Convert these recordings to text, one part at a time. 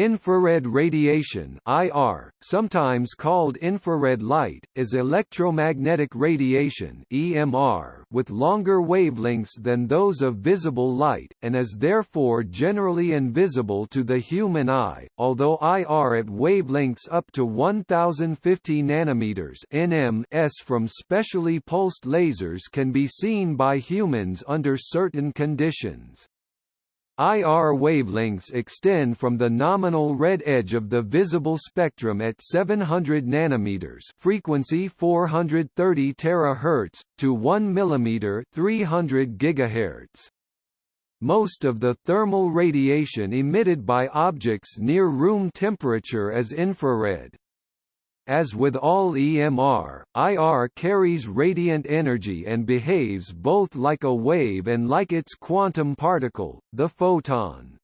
Infrared radiation IR, sometimes called infrared light, is electromagnetic radiation EMR with longer wavelengths than those of visible light, and is therefore generally invisible to the human eye, although IR at wavelengths up to 1050 nanometers nm from specially pulsed lasers can be seen by humans under certain conditions. IR wavelengths extend from the nominal red edge of the visible spectrum at 700 nanometers, frequency 430 terahertz, to 1 millimeter, 300 gigahertz. Most of the thermal radiation emitted by objects near room temperature is infrared. As with all EMR, IR carries radiant energy and behaves both like a wave and like its quantum particle, the photon.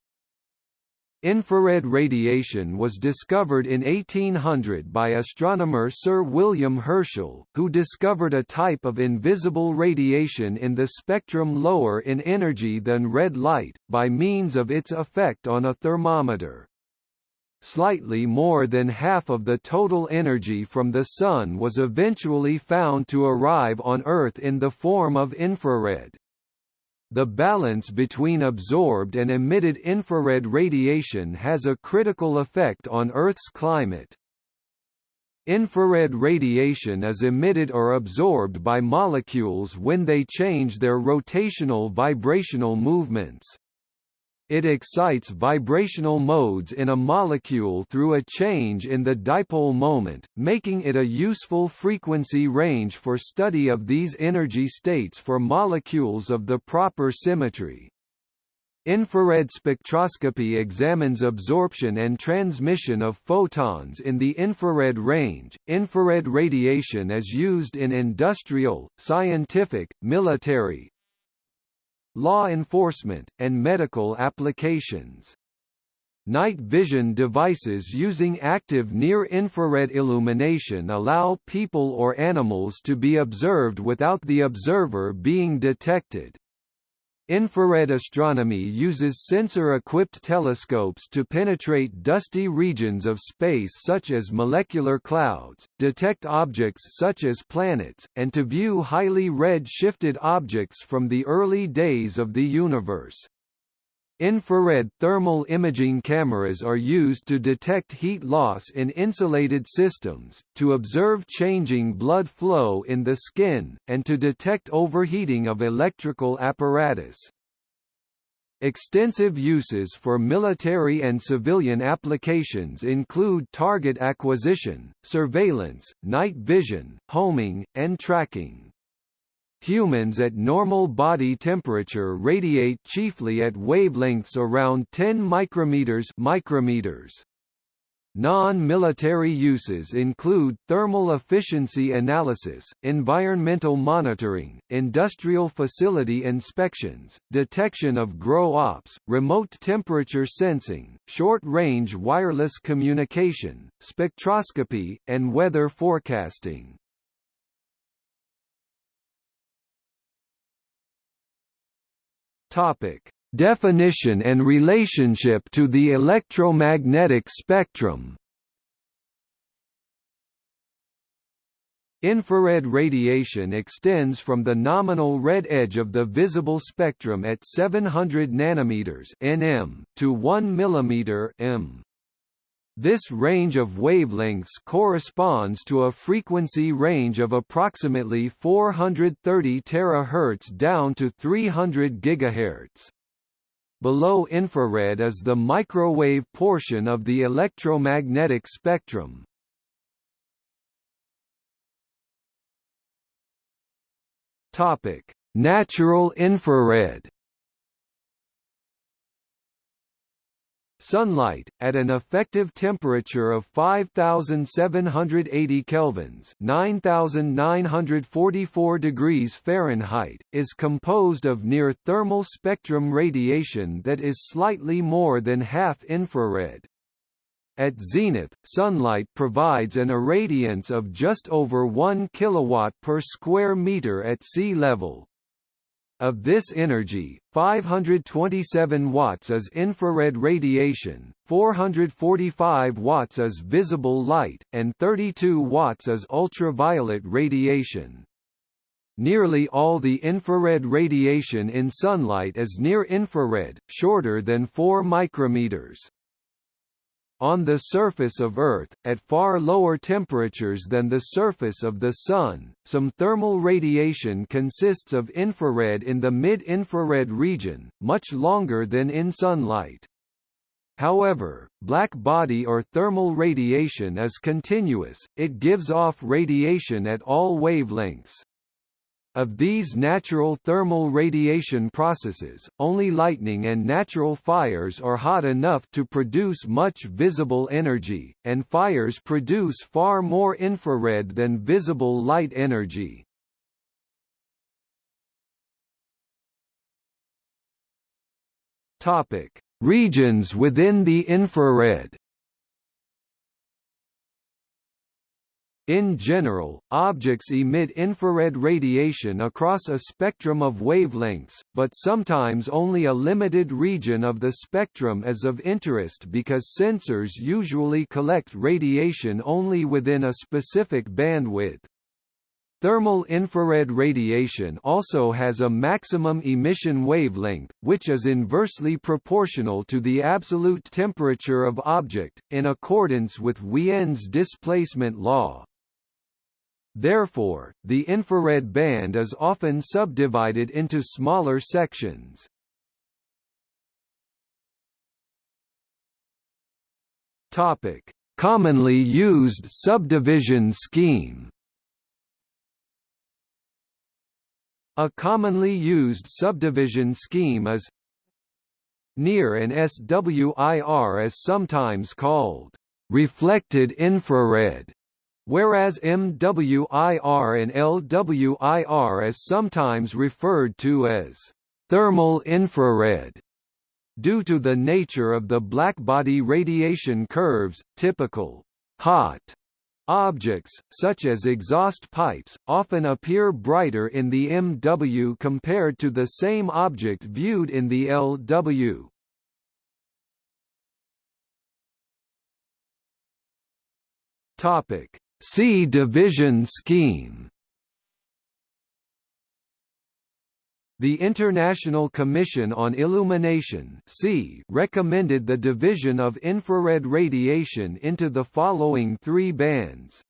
Infrared radiation was discovered in 1800 by astronomer Sir William Herschel, who discovered a type of invisible radiation in the spectrum lower in energy than red light, by means of its effect on a thermometer. Slightly more than half of the total energy from the Sun was eventually found to arrive on Earth in the form of infrared. The balance between absorbed and emitted infrared radiation has a critical effect on Earth's climate. Infrared radiation is emitted or absorbed by molecules when they change their rotational vibrational movements. It excites vibrational modes in a molecule through a change in the dipole moment, making it a useful frequency range for study of these energy states for molecules of the proper symmetry. Infrared spectroscopy examines absorption and transmission of photons in the infrared range. Infrared radiation is used in industrial, scientific, military, law enforcement, and medical applications. Night vision devices using active near-infrared illumination allow people or animals to be observed without the observer being detected. Infrared astronomy uses sensor-equipped telescopes to penetrate dusty regions of space such as molecular clouds, detect objects such as planets, and to view highly red-shifted objects from the early days of the universe. Infrared thermal imaging cameras are used to detect heat loss in insulated systems, to observe changing blood flow in the skin, and to detect overheating of electrical apparatus. Extensive uses for military and civilian applications include target acquisition, surveillance, night vision, homing, and tracking. Humans at normal body temperature radiate chiefly at wavelengths around 10 micrometers micrometers. Non-military uses include thermal efficiency analysis, environmental monitoring, industrial facility inspections, detection of grow ops, remote temperature sensing, short-range wireless communication, spectroscopy, and weather forecasting. Topic: Definition and relationship to the electromagnetic spectrum. Infrared radiation extends from the nominal red edge of the visible spectrum at 700 nanometers (nm) to 1 millimeter (m). This range of wavelengths corresponds to a frequency range of approximately 430 terahertz down to 300 gigahertz. Below infrared is the microwave portion of the electromagnetic spectrum. Topic: Natural infrared Sunlight, at an effective temperature of 5780 kelvins 9944 degrees Fahrenheit, is composed of near-thermal spectrum radiation that is slightly more than half infrared. At zenith, sunlight provides an irradiance of just over 1 kilowatt per square meter at sea level. Of this energy, 527 watts is infrared radiation, 445 watts is visible light, and 32 watts is ultraviolet radiation. Nearly all the infrared radiation in sunlight is near-infrared, shorter than 4 micrometers. On the surface of Earth, at far lower temperatures than the surface of the Sun, some thermal radiation consists of infrared in the mid-infrared region, much longer than in sunlight. However, black body or thermal radiation is continuous, it gives off radiation at all wavelengths. Of these natural thermal radiation processes, only lightning and natural fires are hot enough to produce much visible energy, and fires produce far more infrared than visible light energy. Topic: Regions within the infrared. In general, objects emit infrared radiation across a spectrum of wavelengths, but sometimes only a limited region of the spectrum is of interest because sensors usually collect radiation only within a specific bandwidth. Thermal infrared radiation also has a maximum emission wavelength, which is inversely proportional to the absolute temperature of object, in accordance with Wien's displacement law. Therefore, the infrared band is often subdivided into smaller sections. Topic: Commonly used subdivision scheme. A commonly used subdivision scheme is near and SWIR is sometimes called reflected infrared whereas MWIR and LWIR is sometimes referred to as thermal infrared. Due to the nature of the blackbody radiation curves, typical hot objects, such as exhaust pipes, often appear brighter in the MW compared to the same object viewed in the LW. Topic C division scheme. The International Commission on Illumination recommended the division of infrared radiation into the following three bands.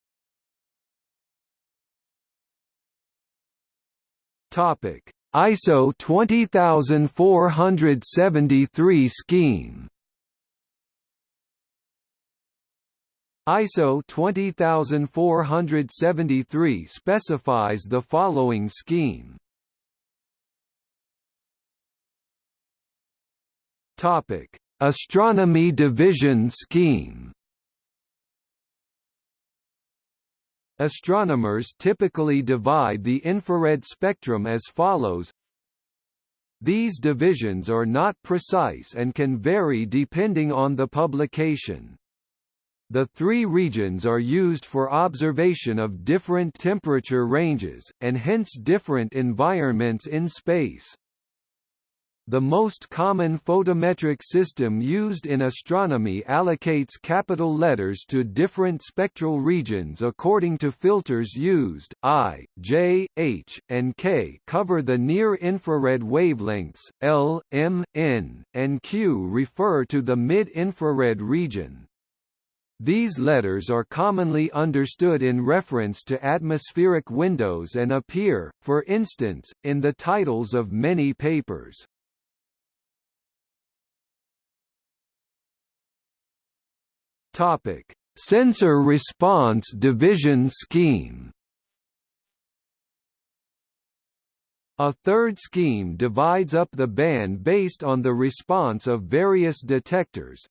ISO 20473 scheme ISO 20473 specifies the following scheme. Topic: Astronomy Division Scheme. Astronomers typically divide the infrared spectrum as follows These divisions are not precise and can vary depending on the publication. The three regions are used for observation of different temperature ranges, and hence different environments in space. The most common photometric system used in astronomy allocates capital letters to different spectral regions according to filters used. I, J, H, and K cover the near-infrared wavelengths, L, M, N, and Q refer to the mid-infrared region. These letters are commonly understood in reference to atmospheric windows and appear, for instance, in the titles of many papers. Topic: Sensor Response Division Scheme. A third scheme divides up the band based on the response of various detectors,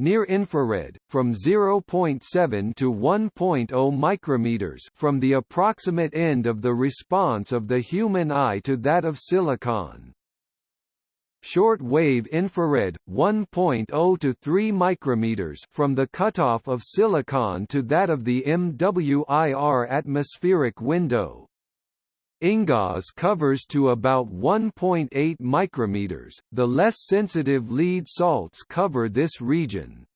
near infrared from 0.7 to 1.0 micrometers from the approximate end of the response of the human eye to that of silicon. Short-wave infrared 1.0 to 3 micrometers from the cutoff of silicon to that of the MWIR atmospheric window. InGaAs covers to about 1.8 micrometers. The less sensitive lead salts cover this region.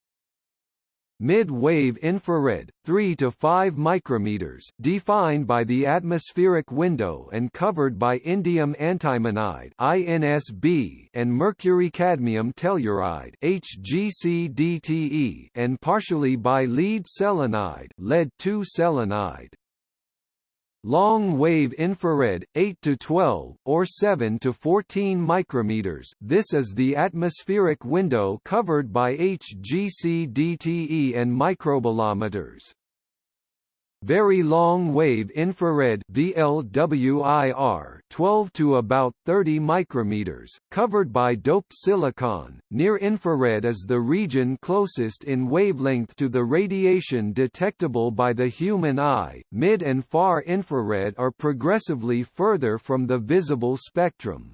Mid-wave infrared, 3 to 5 micrometers, defined by the atmospheric window and covered by indium antimonide (INSB) and mercury cadmium telluride (HGCDTE) and partially by lead selenide (lead-2 selenide). Long-wave infrared, 8 to 12, or 7 to 14 micrometers this is the atmospheric window covered by HGC-DTE and microbolometers. Very long wave infrared VLWIR 12 to about 30 micrometers, covered by doped silicon. Near infrared is the region closest in wavelength to the radiation detectable by the human eye. Mid and far infrared are progressively further from the visible spectrum.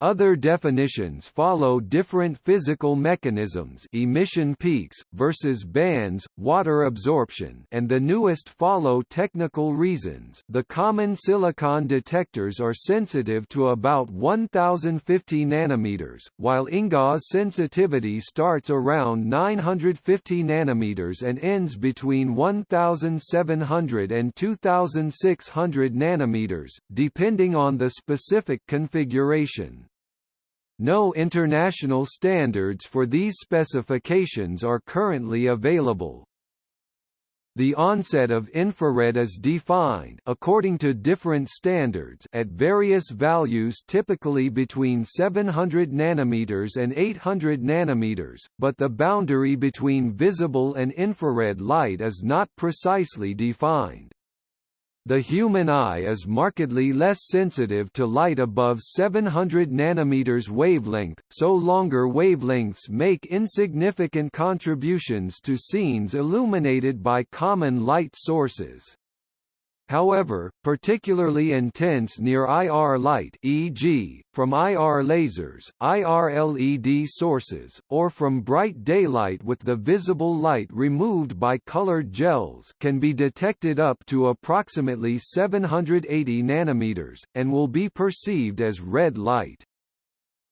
Other definitions follow different physical mechanisms emission peaks, versus bands, water absorption and the newest follow technical reasons the common silicon detectors are sensitive to about 1050 nanometers, while InGaAs sensitivity starts around 950 nanometers and ends between 1700 and 2600 nanometers, depending on the specific configuration. No international standards for these specifications are currently available. The onset of infrared is defined according to different standards at various values typically between 700 nanometers and 800 nanometers, but the boundary between visible and infrared light is not precisely defined. The human eye is markedly less sensitive to light above 700 nanometers wavelength, so longer wavelengths make insignificant contributions to scenes illuminated by common light sources. However, particularly intense near IR light e.g., from IR lasers, IR LED sources, or from bright daylight with the visible light removed by colored gels can be detected up to approximately 780 nanometers, and will be perceived as red light.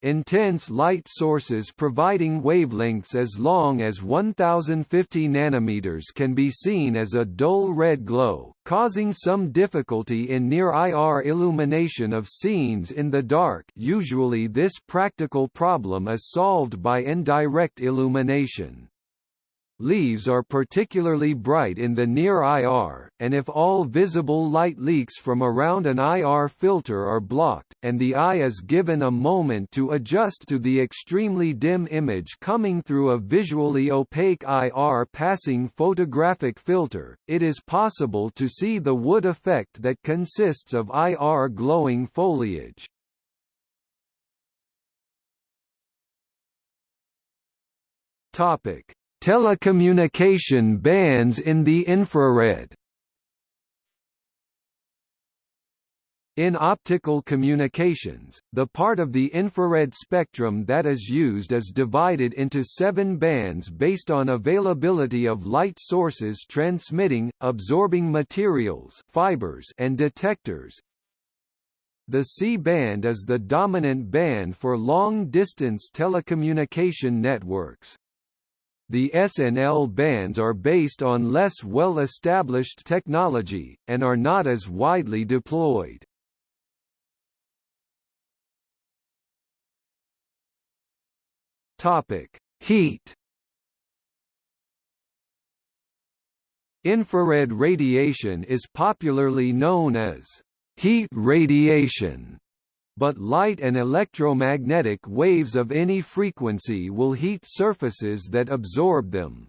Intense light sources providing wavelengths as long as 1050 nanometers can be seen as a dull red glow, causing some difficulty in near IR illumination of scenes in the dark usually this practical problem is solved by indirect illumination. Leaves are particularly bright in the near IR, and if all visible light leaks from around an IR filter are blocked, and the eye is given a moment to adjust to the extremely dim image coming through a visually opaque IR passing photographic filter, it is possible to see the wood effect that consists of IR glowing foliage. Topic Telecommunication bands in the infrared In optical communications, the part of the infrared spectrum that is used is divided into seven bands based on availability of light sources transmitting, absorbing materials fibers and detectors. The C-band is the dominant band for long-distance telecommunication networks. The S and L bands are based on less well-established technology, and are not as widely deployed. Heat. Infrared radiation is popularly known as heat radiation but light and electromagnetic waves of any frequency will heat surfaces that absorb them.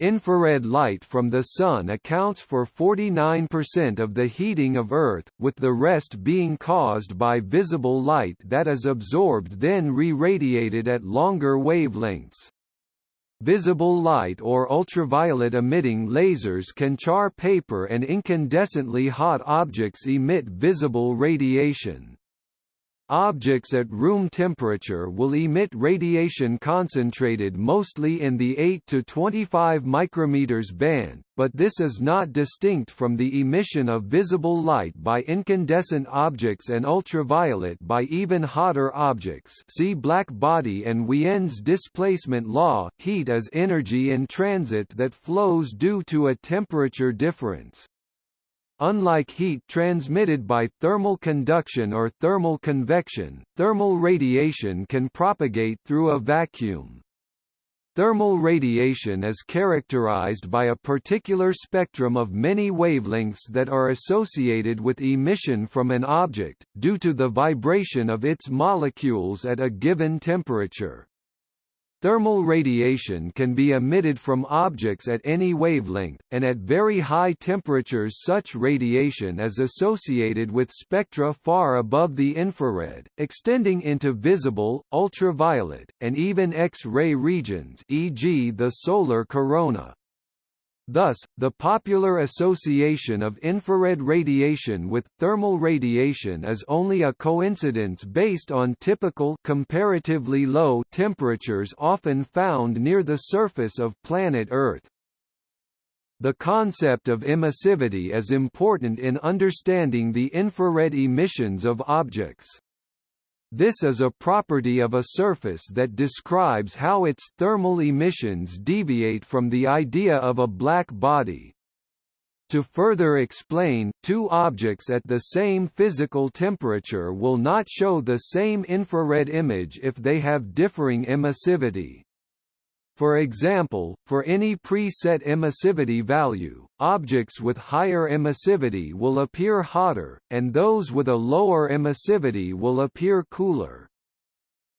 Infrared light from the Sun accounts for 49% of the heating of Earth, with the rest being caused by visible light that is absorbed then re-radiated at longer wavelengths. Visible light or ultraviolet emitting lasers can char paper and incandescently hot objects emit visible radiation. Objects at room temperature will emit radiation concentrated mostly in the 8 to 25 micrometers band, but this is not distinct from the emission of visible light by incandescent objects and ultraviolet by even hotter objects see black body and Wien's displacement law. Heat is energy in transit that flows due to a temperature difference. Unlike heat transmitted by thermal conduction or thermal convection, thermal radiation can propagate through a vacuum. Thermal radiation is characterized by a particular spectrum of many wavelengths that are associated with emission from an object, due to the vibration of its molecules at a given temperature. Thermal radiation can be emitted from objects at any wavelength, and at very high temperatures such radiation is associated with spectra far above the infrared, extending into visible, ultraviolet, and even X-ray regions e.g. the solar corona. Thus, the popular association of infrared radiation with thermal radiation is only a coincidence based on typical comparatively low temperatures often found near the surface of planet Earth. The concept of emissivity is important in understanding the infrared emissions of objects. This is a property of a surface that describes how its thermal emissions deviate from the idea of a black body. To further explain, two objects at the same physical temperature will not show the same infrared image if they have differing emissivity. For example, for any preset emissivity value, objects with higher emissivity will appear hotter, and those with a lower emissivity will appear cooler.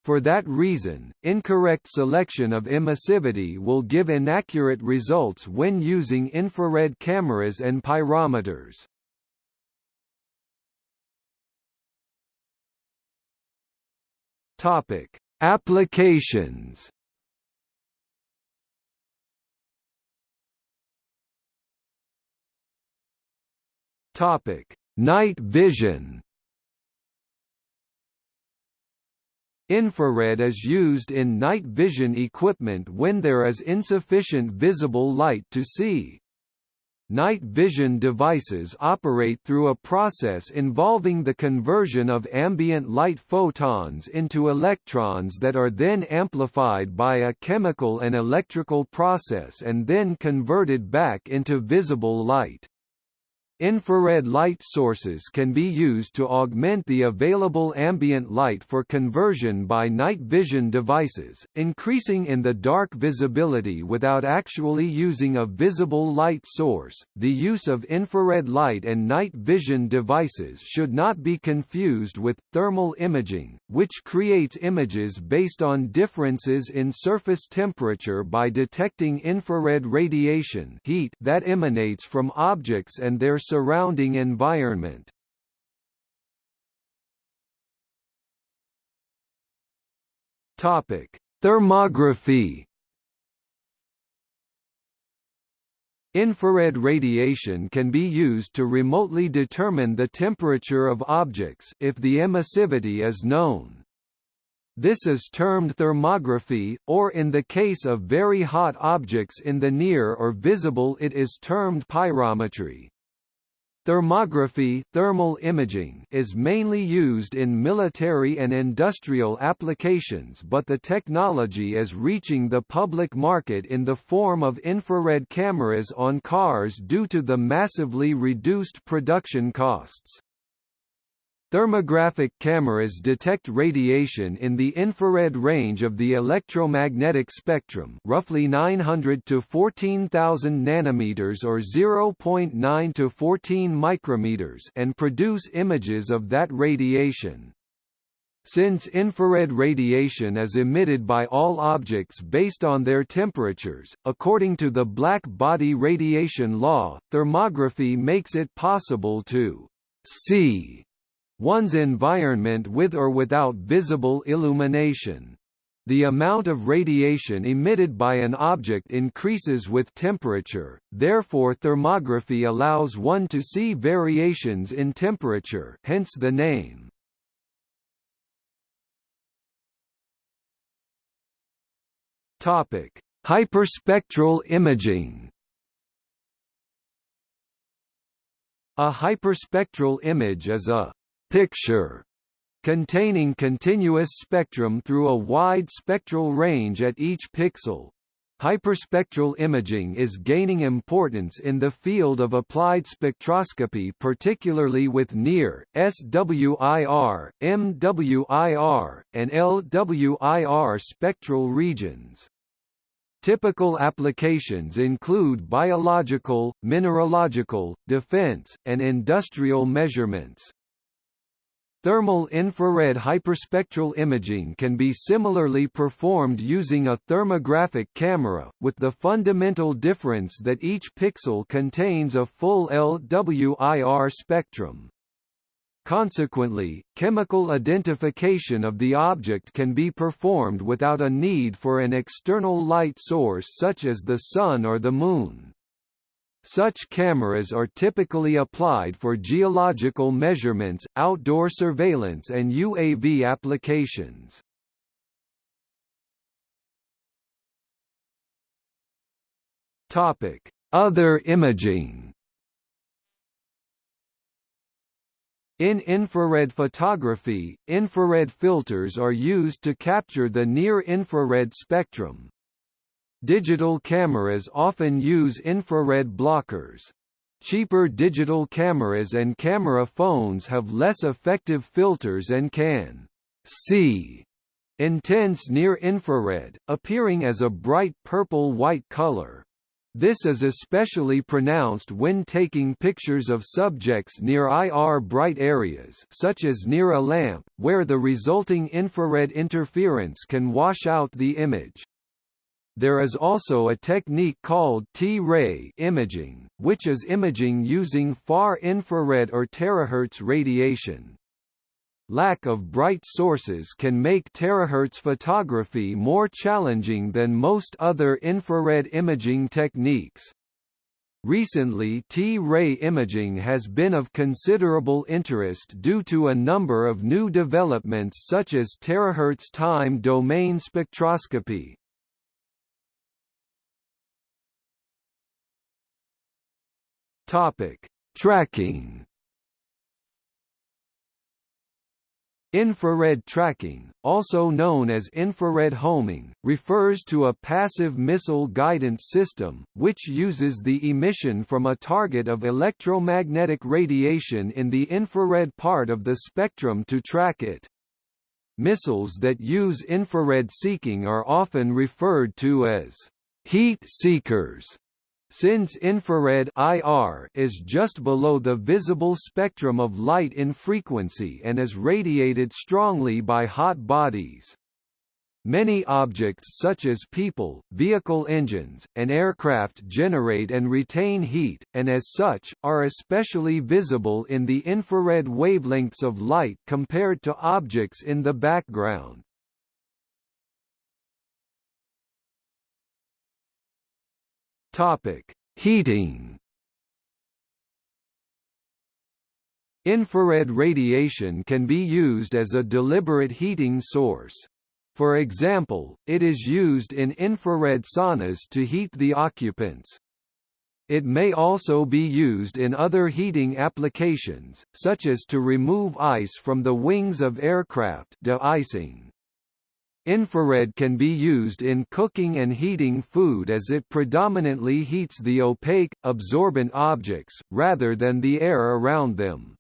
For that reason, incorrect selection of emissivity will give inaccurate results when using infrared cameras and pyrometers. Topic: Applications Topic: Night vision. Infrared is used in night vision equipment when there is insufficient visible light to see. Night vision devices operate through a process involving the conversion of ambient light photons into electrons that are then amplified by a chemical and electrical process and then converted back into visible light. Infrared light sources can be used to augment the available ambient light for conversion by night vision devices, increasing in the dark visibility without actually using a visible light source. The use of infrared light and night vision devices should not be confused with thermal imaging, which creates images based on differences in surface temperature by detecting infrared radiation heat that emanates from objects and their surrounding environment. Topic: Thermography. Infrared radiation can be used to remotely determine the temperature of objects if the emissivity is known. This is termed thermography, or in the case of very hot objects in the near or visible it is termed pyrometry. Thermography thermal imaging is mainly used in military and industrial applications but the technology is reaching the public market in the form of infrared cameras on cars due to the massively reduced production costs. Thermographic cameras detect radiation in the infrared range of the electromagnetic spectrum roughly 900 to 14,000 nanometers or 0.9 to 14 micrometers and produce images of that radiation. Since infrared radiation is emitted by all objects based on their temperatures, according to the black body radiation law, thermography makes it possible to see one's environment with or without visible illumination. The amount of radiation emitted by an object increases with temperature, therefore thermography allows one to see variations in temperature hence the name. Hyperspectral imaging A hyperspectral image is a picture containing continuous spectrum through a wide spectral range at each pixel. Hyperspectral imaging is gaining importance in the field of applied spectroscopy particularly with NIR, SWIR, MWIR, and LWIR spectral regions. Typical applications include biological, mineralogical, defense, and industrial measurements. Thermal infrared hyperspectral imaging can be similarly performed using a thermographic camera, with the fundamental difference that each pixel contains a full LWIR spectrum. Consequently, chemical identification of the object can be performed without a need for an external light source such as the Sun or the Moon. Such cameras are typically applied for geological measurements, outdoor surveillance and UAV applications. Other imaging In infrared photography, infrared filters are used to capture the near-infrared spectrum. Digital cameras often use infrared blockers. Cheaper digital cameras and camera phones have less effective filters and can see intense near-infrared, appearing as a bright purple-white color. This is especially pronounced when taking pictures of subjects near IR bright areas such as near a lamp, where the resulting infrared interference can wash out the image. There is also a technique called T-ray imaging, which is imaging using far infrared or terahertz radiation. Lack of bright sources can make terahertz photography more challenging than most other infrared imaging techniques. Recently T-ray imaging has been of considerable interest due to a number of new developments such as terahertz time domain spectroscopy. Tracking. Infrared tracking, also known as infrared homing, refers to a passive missile guidance system, which uses the emission from a target of electromagnetic radiation in the infrared part of the spectrum to track it. Missiles that use infrared seeking are often referred to as heat seekers since infrared IR is just below the visible spectrum of light in frequency and is radiated strongly by hot bodies. Many objects such as people, vehicle engines, and aircraft generate and retain heat, and as such, are especially visible in the infrared wavelengths of light compared to objects in the background. Topic: Heating. Infrared radiation can be used as a deliberate heating source. For example, it is used in infrared saunas to heat the occupants. It may also be used in other heating applications, such as to remove ice from the wings of aircraft de-icing. Infrared can be used in cooking and heating food as it predominantly heats the opaque, absorbent objects, rather than the air around them.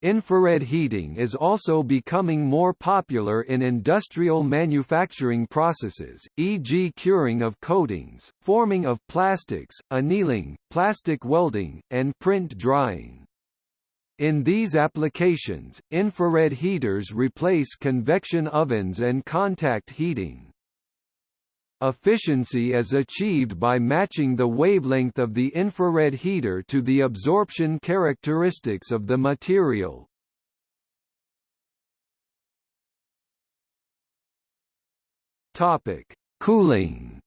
Infrared heating is also becoming more popular in industrial manufacturing processes, e.g. curing of coatings, forming of plastics, annealing, plastic welding, and print drying. In these applications, infrared heaters replace convection ovens and contact heating. Efficiency is achieved by matching the wavelength of the infrared heater to the absorption characteristics of the material. Topic: Cooling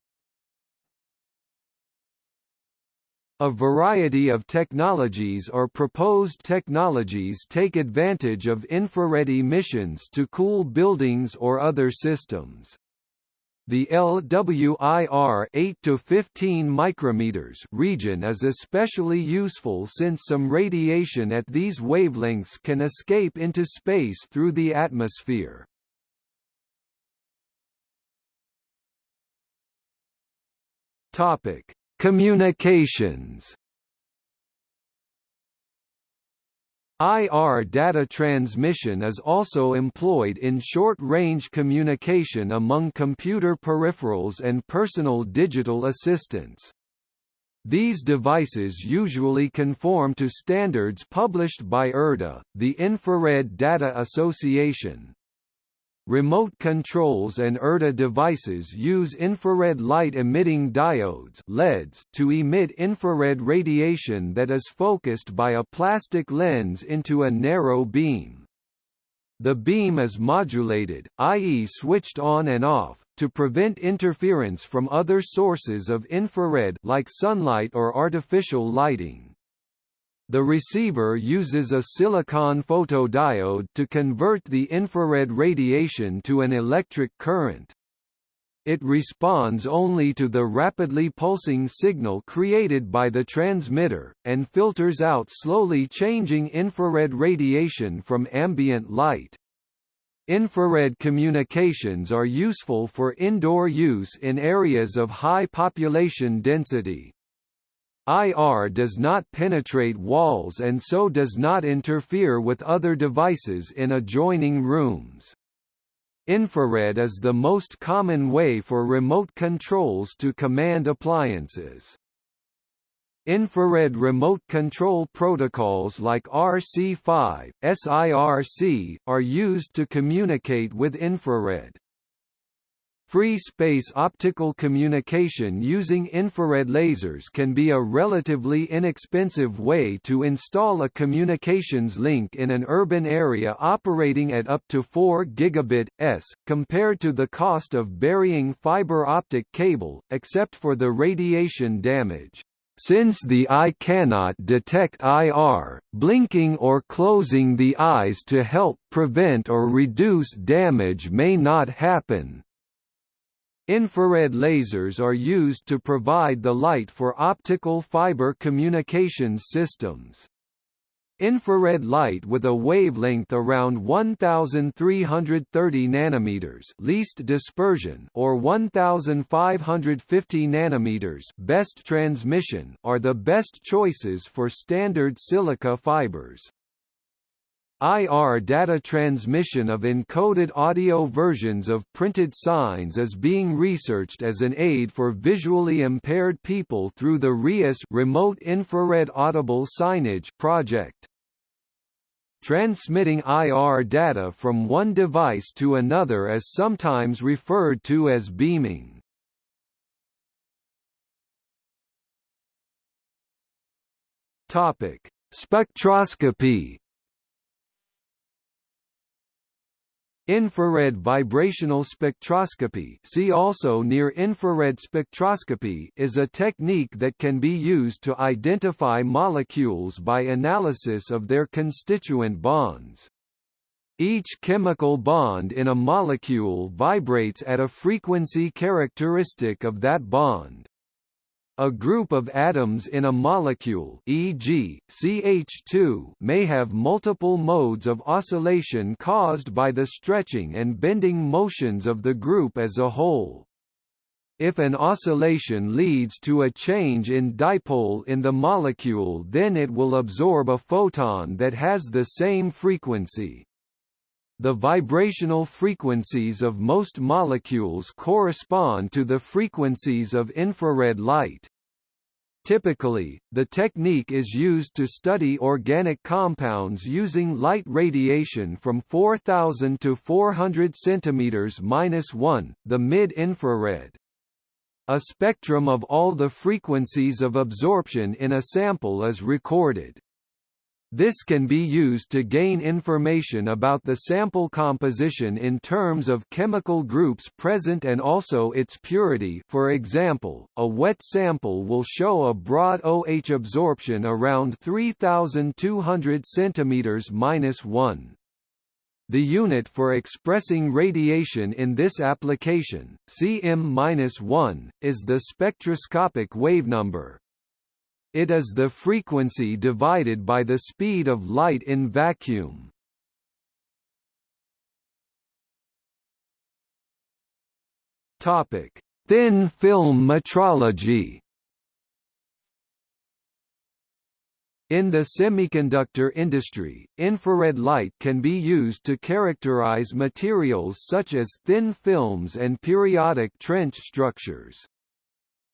A variety of technologies or proposed technologies take advantage of infrared emissions to cool buildings or other systems. The LWIR 8 to 15 micrometers region is especially useful since some radiation at these wavelengths can escape into space through the atmosphere. Topic: Communications. IR data transmission is also employed in short-range communication among computer peripherals and personal digital assistants. These devices usually conform to standards published by IRDA, the Infrared Data Association. Remote controls and IRDA devices use infrared light-emitting diodes LEDs to emit infrared radiation that is focused by a plastic lens into a narrow beam. The beam is modulated, i.e. switched on and off, to prevent interference from other sources of infrared like sunlight or artificial lighting. The receiver uses a silicon photodiode to convert the infrared radiation to an electric current. It responds only to the rapidly pulsing signal created by the transmitter, and filters out slowly changing infrared radiation from ambient light. Infrared communications are useful for indoor use in areas of high population density. IR does not penetrate walls and so does not interfere with other devices in adjoining rooms. Infrared is the most common way for remote controls to command appliances. Infrared remote control protocols like RC5, SIRC, are used to communicate with infrared. Free space optical communication using infrared lasers can be a relatively inexpensive way to install a communications link in an urban area operating at up to 4 gigabit s, compared to the cost of burying fiber optic cable, except for the radiation damage. Since the eye cannot detect IR, blinking or closing the eyes to help prevent or reduce damage may not happen. Infrared lasers are used to provide the light for optical fiber communications systems. Infrared light with a wavelength around 1330 nanometers least dispersion or 1550 nanometers best transmission are the best choices for standard silica fibers. IR data transmission of encoded audio versions of printed signs is being researched as an aid for visually impaired people through the RIAS Remote Infrared Audible Signage project. Transmitting IR data from one device to another is sometimes referred to as beaming. Topic: Spectroscopy Infrared vibrational spectroscopy see also near-infrared spectroscopy is a technique that can be used to identify molecules by analysis of their constituent bonds. Each chemical bond in a molecule vibrates at a frequency characteristic of that bond. A group of atoms in a molecule e.g., CH2 may have multiple modes of oscillation caused by the stretching and bending motions of the group as a whole. If an oscillation leads to a change in dipole in the molecule then it will absorb a photon that has the same frequency. The vibrational frequencies of most molecules correspond to the frequencies of infrared light. Typically, the technique is used to study organic compounds using light radiation from 4000 to 400 cm-1, the mid-infrared. A spectrum of all the frequencies of absorption in a sample is recorded. This can be used to gain information about the sample composition in terms of chemical groups present and also its purity for example, a wet sample will show a broad OH absorption around 3200 cm-1. The unit for expressing radiation in this application, cm-1, is the spectroscopic wavenumber. It is the frequency divided by the speed of light in vacuum. Topic: Thin film metrology. In the semiconductor industry, infrared light can be used to characterize materials such as thin films and periodic trench structures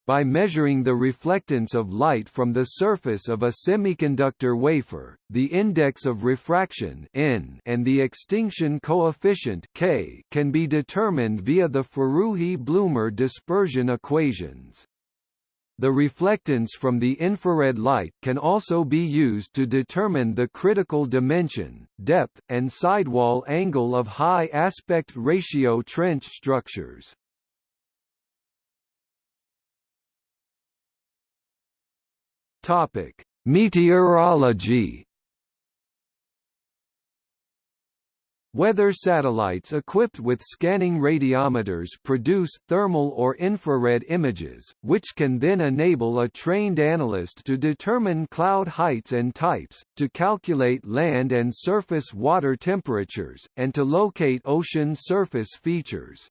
by measuring the reflectance of light from the surface of a semiconductor wafer, the index of refraction N and the extinction coefficient K can be determined via the Forouhi-Bloomer dispersion equations. The reflectance from the infrared light can also be used to determine the critical dimension, depth, and sidewall angle of high aspect ratio trench structures. Topic: Meteorology. Weather satellites equipped with scanning radiometers produce thermal or infrared images, which can then enable a trained analyst to determine cloud heights and types, to calculate land and surface water temperatures, and to locate ocean surface features.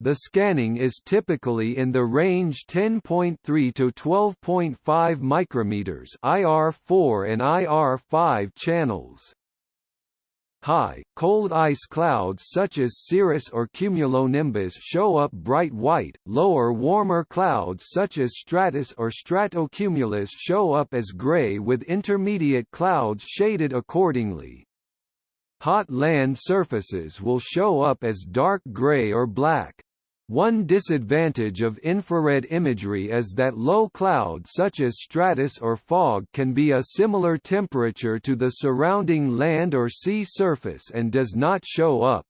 The scanning is typically in the range 10.3 to 12.5 micrometers IR4 and IR5 channels. High, cold ice clouds such as cirrus or cumulonimbus show up bright white, lower warmer clouds such as stratus or stratocumulus show up as gray with intermediate clouds shaded accordingly. Hot land surfaces will show up as dark gray or black. One disadvantage of infrared imagery is that low cloud such as stratus or fog can be a similar temperature to the surrounding land or sea surface and does not show up.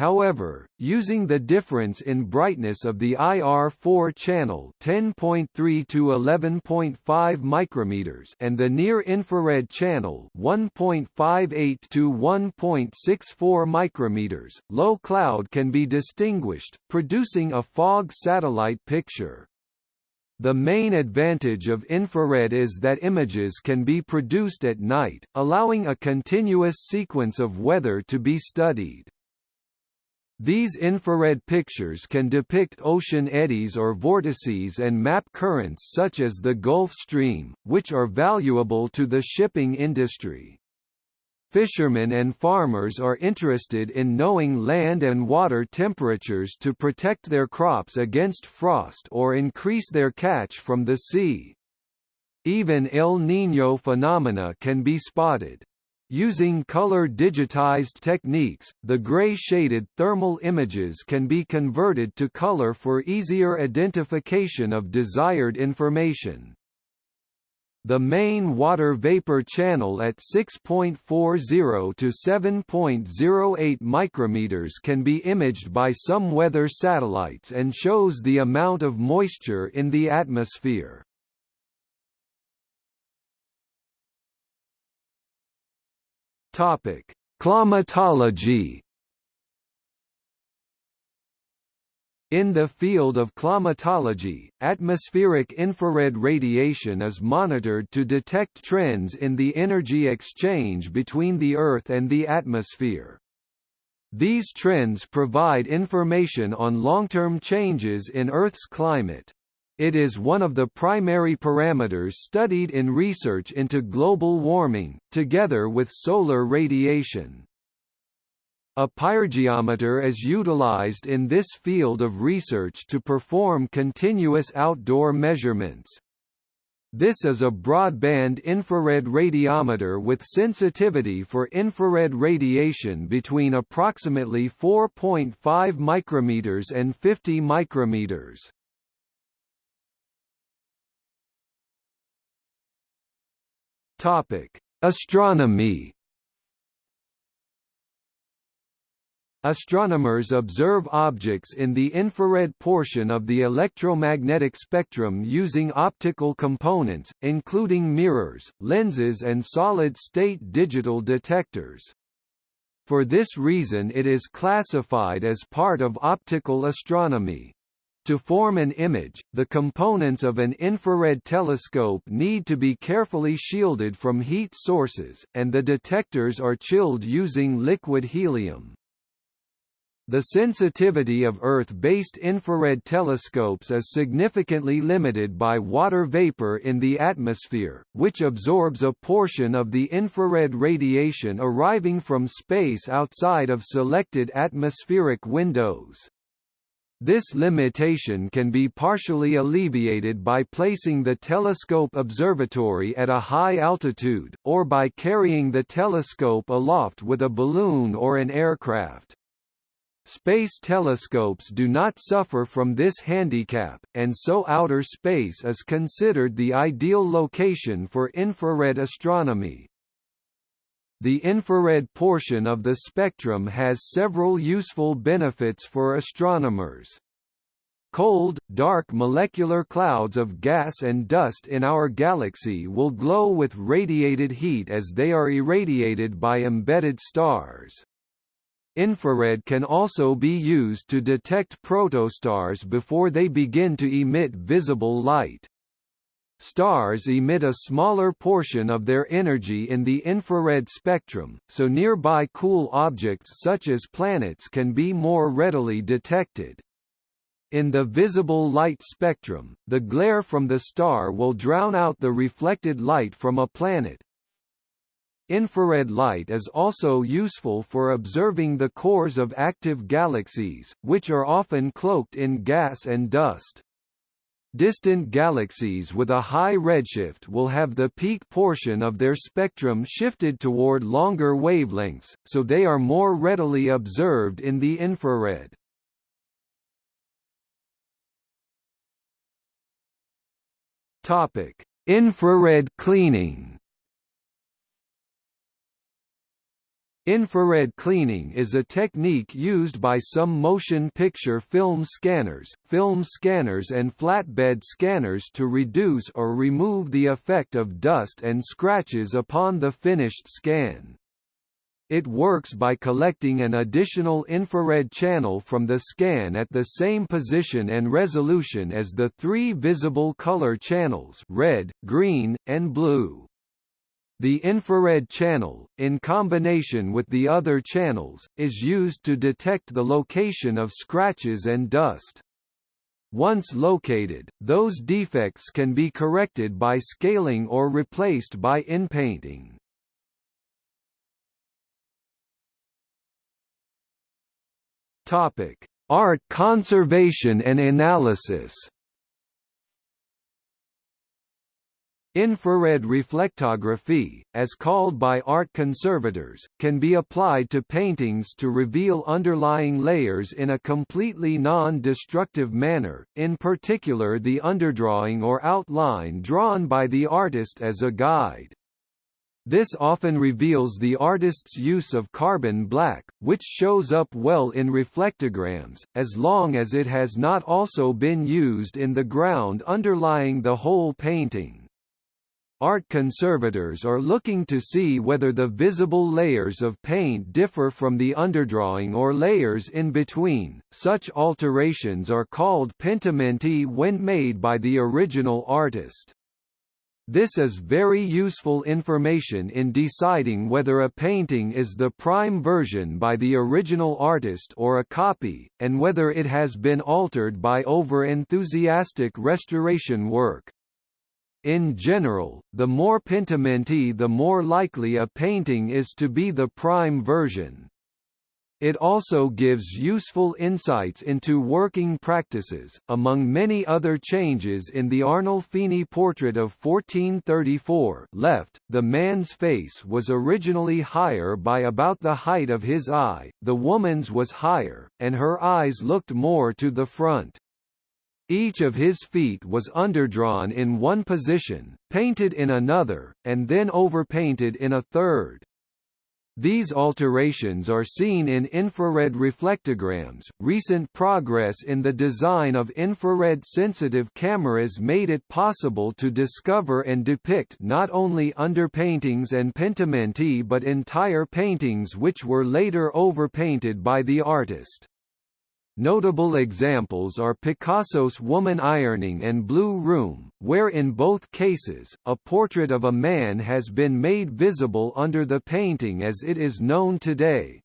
However, using the difference in brightness of the IR4 channel 10.3 to 11.5 micrometers and the near-infrared channel 1.58 to 1.64 micrometers, low cloud can be distinguished, producing a fog satellite picture. The main advantage of infrared is that images can be produced at night, allowing a continuous sequence of weather to be studied. These infrared pictures can depict ocean eddies or vortices and map currents such as the Gulf Stream, which are valuable to the shipping industry. Fishermen and farmers are interested in knowing land and water temperatures to protect their crops against frost or increase their catch from the sea. Even El Niño phenomena can be spotted. Using color-digitized techniques, the gray-shaded thermal images can be converted to color for easier identification of desired information. The main water vapor channel at 6.40 to 7.08 micrometers can be imaged by some weather satellites and shows the amount of moisture in the atmosphere. Topic: Climatology. In the field of climatology, atmospheric infrared radiation is monitored to detect trends in the energy exchange between the Earth and the atmosphere. These trends provide information on long-term changes in Earth's climate. It is one of the primary parameters studied in research into global warming, together with solar radiation. A pyrgeometer is utilized in this field of research to perform continuous outdoor measurements. This is a broadband infrared radiometer with sensitivity for infrared radiation between approximately 4.5 micrometers and 50 micrometers. Topic: Astronomy. Astronomers observe objects in the infrared portion of the electromagnetic spectrum using optical components, including mirrors, lenses and solid-state digital detectors. For this reason it is classified as part of optical astronomy. To form an image, the components of an infrared telescope need to be carefully shielded from heat sources, and the detectors are chilled using liquid helium. The sensitivity of Earth-based infrared telescopes is significantly limited by water vapor in the atmosphere, which absorbs a portion of the infrared radiation arriving from space outside of selected atmospheric windows. This limitation can be partially alleviated by placing the telescope observatory at a high altitude, or by carrying the telescope aloft with a balloon or an aircraft. Space telescopes do not suffer from this handicap, and so outer space is considered the ideal location for infrared astronomy. The infrared portion of the spectrum has several useful benefits for astronomers. Cold, dark molecular clouds of gas and dust in our galaxy will glow with radiated heat as they are irradiated by embedded stars. Infrared can also be used to detect protostars before they begin to emit visible light. Stars emit a smaller portion of their energy in the infrared spectrum, so nearby cool objects such as planets can be more readily detected. In the visible light spectrum, the glare from the star will drown out the reflected light from a planet, Infrared light is also useful for observing the cores of active galaxies, which are often cloaked in gas and dust. Distant galaxies with a high redshift will have the peak portion of their spectrum shifted toward longer wavelengths, so they are more readily observed in the infrared. Topic: Infrared cleaning. Infrared cleaning is a technique used by some motion picture film scanners, film scanners and flatbed scanners to reduce or remove the effect of dust and scratches upon the finished scan. It works by collecting an additional infrared channel from the scan at the same position and resolution as the three visible color channels red, green, and blue. The infrared channel, in combination with the other channels, is used to detect the location of scratches and dust. Once located, those defects can be corrected by scaling or replaced by inpainting. Topic: Art conservation and analysis. Infrared reflectography, as called by art conservators, can be applied to paintings to reveal underlying layers in a completely non-destructive manner, in particular the underdrawing or outline drawn by the artist as a guide. This often reveals the artist's use of carbon black, which shows up well in reflectograms, as long as it has not also been used in the ground underlying the whole painting. Art conservators are looking to see whether the visible layers of paint differ from the underdrawing or layers in between. Such alterations are called pentimenti when made by the original artist. This is very useful information in deciding whether a painting is the prime version by the original artist or a copy, and whether it has been altered by over-enthusiastic restoration work. In general, the more pentimenti the more likely a painting is to be the prime version. It also gives useful insights into working practices. Among many other changes in the Arnolfini portrait of 1434 left, the man's face was originally higher by about the height of his eye, the woman's was higher, and her eyes looked more to the front. Each of his feet was underdrawn in one position, painted in another, and then overpainted in a third. These alterations are seen in infrared reflectograms. Recent progress in the design of infrared sensitive cameras made it possible to discover and depict not only underpaintings and pentimenti but entire paintings which were later overpainted by the artist. Notable examples are Picasso's Woman Ironing and Blue Room, where in both cases, a portrait of a man has been made visible under the painting as it is known today.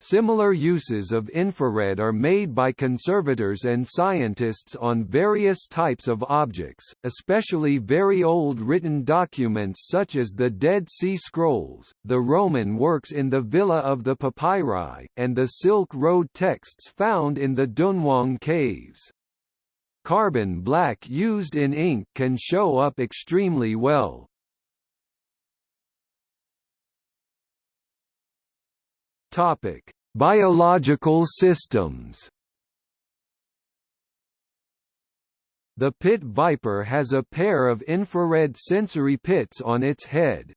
Similar uses of infrared are made by conservators and scientists on various types of objects, especially very old written documents such as the Dead Sea Scrolls, the Roman works in the Villa of the Papyri, and the Silk Road texts found in the Dunhuang caves. Carbon black used in ink can show up extremely well. Topic: Biological systems. The pit viper has a pair of infrared sensory pits on its head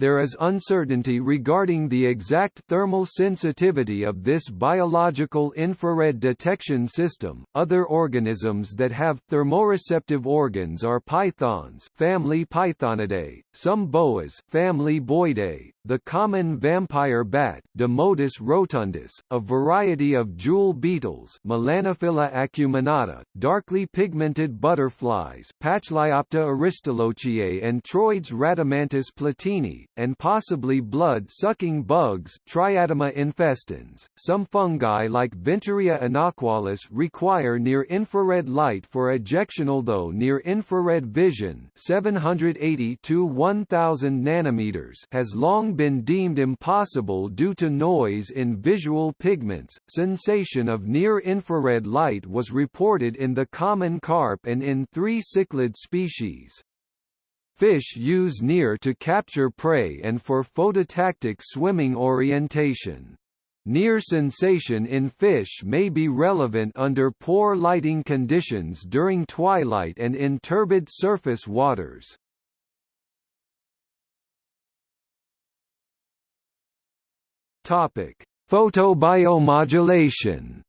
there is uncertainty regarding the exact thermal sensitivity of this biological infrared detection system. Other organisms that have thermoreceptive organs are pythons, family Pythonidae, some boas, family Boidae, the common vampire bat, Desmodus rotundus, a variety of jewel beetles, Melanophila acuminata, darkly pigmented butterflies, Pachliopta aristolochiae and Troides rhadamanthus platini, and possibly blood-sucking bugs Triatoma infestans. Some fungi like Venturia inaequalis require near-infrared light for ejection although near-infrared vision 780 to 1000 nanometers has long been deemed impossible due to noise in visual pigments. Sensation of near-infrared light was reported in the common carp and in three cichlid species. Fish use near to capture prey and for phototactic swimming orientation. Near sensation in fish may be relevant under poor lighting conditions during twilight and in turbid surface waters. Topic: Photobiomodulation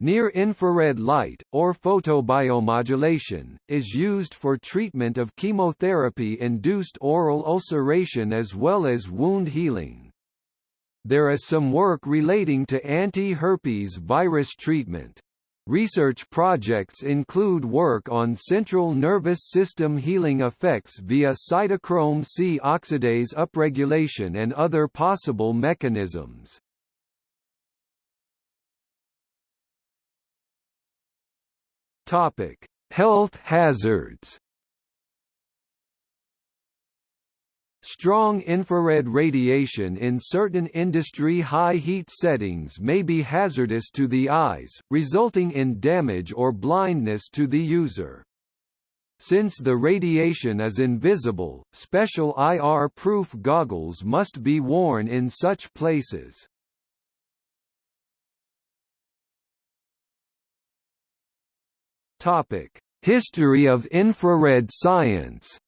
Near-infrared light, or photobiomodulation, is used for treatment of chemotherapy-induced oral ulceration as well as wound healing. There is some work relating to anti-herpes virus treatment. Research projects include work on central nervous system healing effects via cytochrome C oxidase upregulation and other possible mechanisms. Topic: Health hazards. Strong infrared radiation in certain industry high heat settings may be hazardous to the eyes, resulting in damage or blindness to the user. Since the radiation is invisible, special IR-proof goggles must be worn in such places. History of infrared science.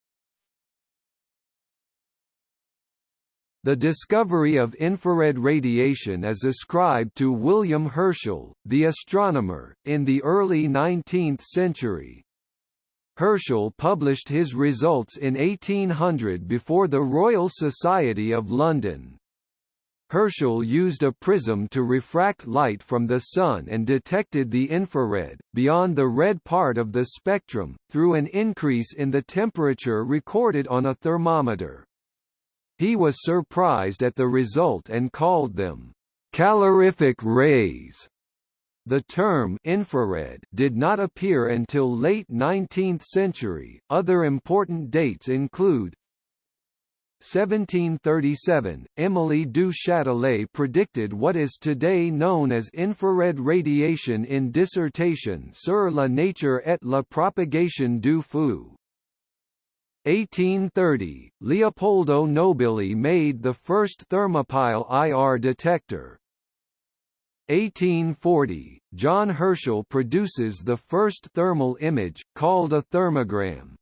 The discovery of infrared radiation is ascribed to William Herschel, the astronomer, in the early 19th century. Herschel published his results in 1800 before the Royal Society of London. Herschel used a prism to refract light from the Sun and detected the infrared, beyond the red part of the spectrum, through an increase in the temperature recorded on a thermometer. He was surprised at the result and called them calorific rays. The term infrared did not appear until late 19th century. Other important dates include 1737, Emily du Châtelet predicted what is today known as infrared radiation in Dissertation sur la nature et la propagation du feu. 1830, Leopoldo Nobili made the first thermopile IR detector. 1840, John Herschel produces the first thermal image, called a thermogram.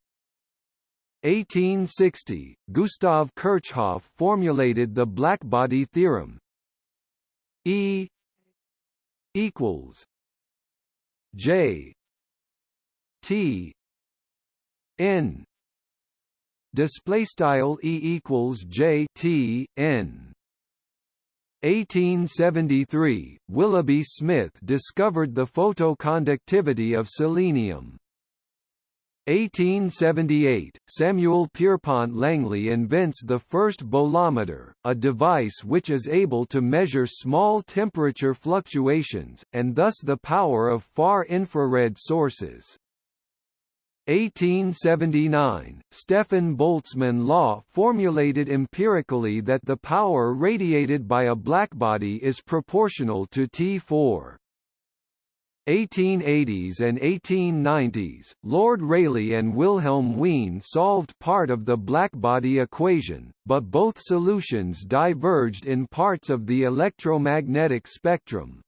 1860, Gustav Kirchhoff formulated the blackbody theorem. E equals J T N display style E equals J T N 1873 Willoughby Smith discovered the photoconductivity of selenium 1878, Samuel Pierpont Langley invents the first bolometer, a device which is able to measure small temperature fluctuations, and thus the power of far infrared sources. 1879, Stefan Boltzmann law formulated empirically that the power radiated by a blackbody is proportional to T4. 1880s and 1890s, Lord Rayleigh and Wilhelm Wien solved part of the blackbody equation, but both solutions diverged in parts of the electromagnetic spectrum.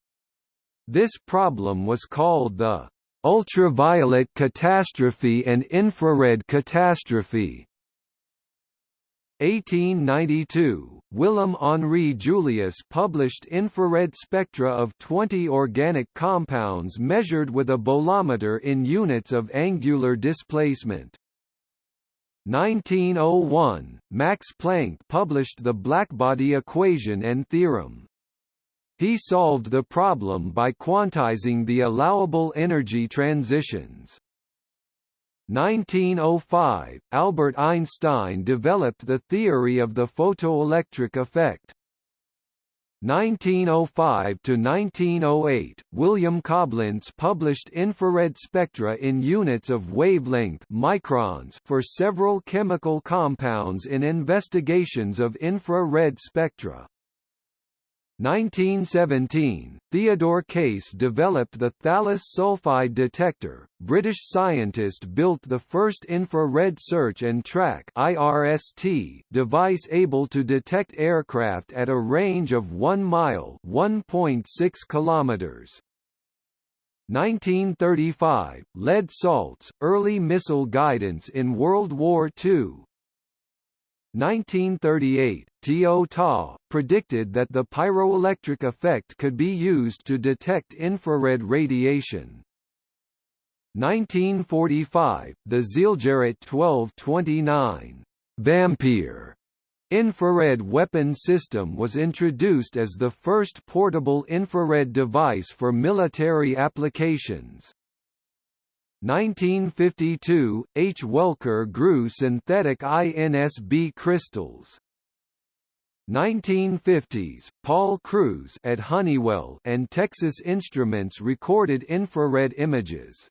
This problem was called the ultraviolet catastrophe and infrared catastrophe. 1892, Willem Henri Julius published infrared spectra of 20 organic compounds measured with a bolometer in units of angular displacement. 1901, Max Planck published the blackbody equation and theorem. He solved the problem by quantizing the allowable energy transitions. 1905, Albert Einstein developed the theory of the photoelectric effect. 1905 to 1908, William Coblentz published infrared spectra in units of wavelength microns for several chemical compounds in investigations of infrared spectra. 1917, Theodore Case developed the thallous sulfide detector. British scientist built the first infrared search and track (IRST) device able to detect aircraft at a range of 1 mile (1.6 kilometers). 1935, lead salts, early missile guidance in World War II. 1938, Teo Ta, predicted that the pyroelectric effect could be used to detect infrared radiation. 1945, the Zielgerät 1229 Vampire infrared weapon system was introduced as the first portable infrared device for military applications. 1952, H. Welker grew synthetic InSb crystals. 1950s, Paul Kruse at Honeywell and Texas Instruments recorded infrared images.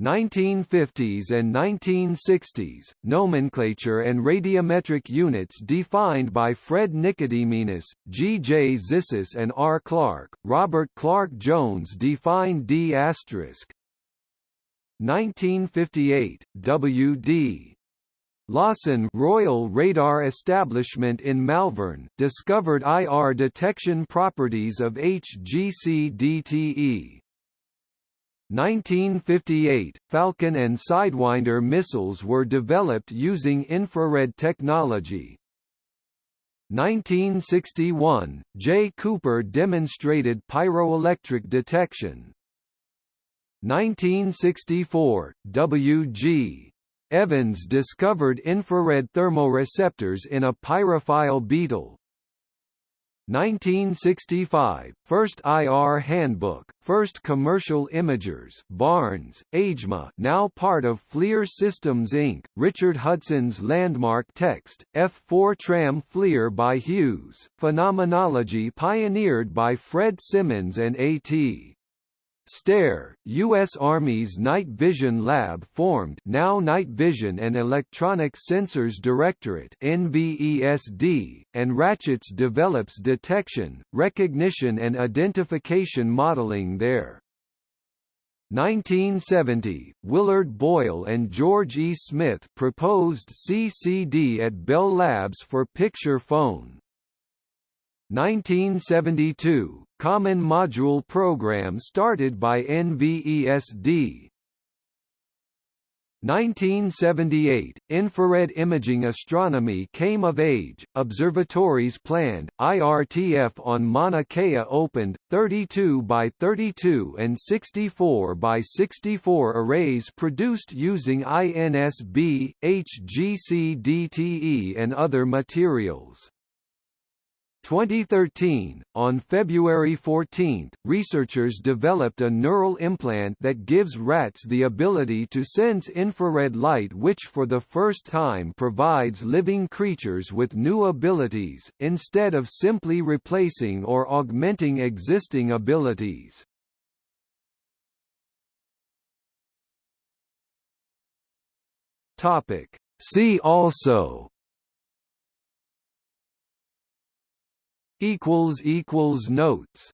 1950s and 1960s, nomenclature and radiometric units defined by Fred Nicodemus, G. J. Zissis and R. Clark, Robert Clark Jones defined D** 1958, W.D. Lawson Royal Radar Establishment in Malvern discovered IR detection properties of HgCdTe. 1958, Falcon and Sidewinder missiles were developed using infrared technology. 1961, J. Cooper demonstrated pyroelectric detection. 1964, W.G. Evans discovered infrared thermoreceptors in a pyrophile beetle. 1965, first IR handbook, first commercial imagers Barnes, AGEMA now part of FLIR Systems Inc., Richard Hudson's landmark text, F4 Tram FLIR by Hughes, phenomenology pioneered by Fred Simmons and A.T. STARE, U.S. Army's Night Vision Lab formed now Night Vision and Electronic Sensors Directorate NVESD, and Ratches develops detection, recognition and identification modeling there. 1970, Willard Boyle and George E. Smith proposed CCD at Bell Labs for picture phone. 1972, Common Module Program started by NVESD. 1978, infrared imaging astronomy came of age, observatories planned, IRTF on Mauna Kea opened, 32 by 32 and 64 by 64 arrays produced using InSb, HGC DTE and other materials. 2013, on February 14, researchers developed a neural implant that gives rats the ability to sense infrared light which for the first time provides living creatures with new abilities, instead of simply replacing or augmenting existing abilities. See also equals equals notes